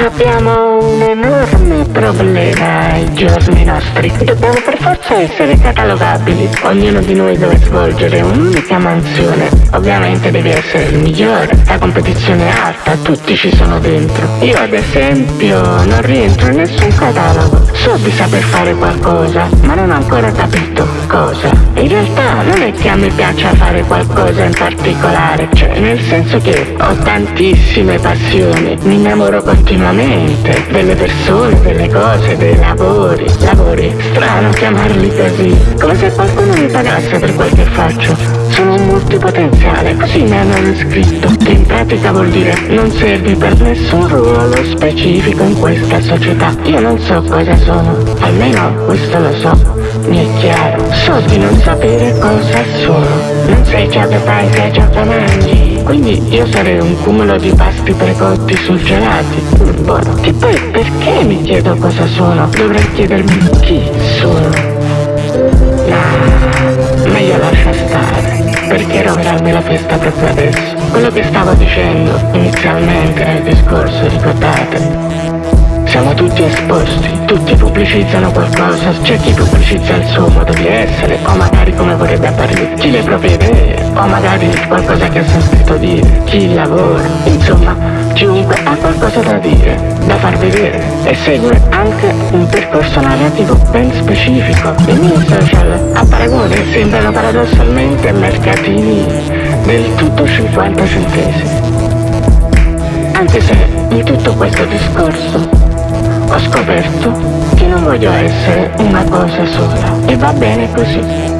Abbiamo un enorme problema ai giorni nostri. Dobbiamo per forza essere catalogabili. Ognuno di noi deve svolgere un'unica mansione. Ovviamente devi essere il migliore. La competizione è alta, tutti ci sono dentro. Io ad esempio non rientro in nessun catalogo. So di saper fare qualcosa, ma non ho ancora capito cosa. In realtà non è che a me piaccia fare qualcosa in particolare, cioè nel senso che ho tantissime passioni, mi innamoro continuamente delle persone, delle cose, dei lavori. Lavori, strano chiamarli così, come se qualcuno mi pagasse per quel che faccio. Sono un multipotenziale, così mi hanno descritto, che in pratica vuol dire non servi per nessun ruolo specifico in questa società. Io non so cosa sono, almeno questo lo so, mi è chiaro. So di non sapere cosa sono. Non sai ciò che fai, sai ciò che mangi. Quindi io sarei un cumulo di pasti precotti surgelati. Buono. E poi perché mi chiedo cosa sono? Dovrei chiedermi chi sono. No, meglio lascia stare. Perché rovinarmi la festa proprio adesso? Quello che stavo dicendo inizialmente nel discorso, ricordate? Siamo tutti esposti, tutti pubblicizzano qualcosa, c'è chi pubblicizza il suo modo di essere, o magari come vorrebbe apparire, chi le proprie idee, o magari qualcosa che ha sentito dire, chi lavora, insomma, chiunque ha qualcosa da dire, da far vedere, e segue anche un percorso narrativo ben specifico. I miei social, a paragone, sembrano paradossalmente mercatini del tutto 50 centesimi. Anche se in tutto questo discorso ho scoperto che non voglio essere una cosa sola e va bene così.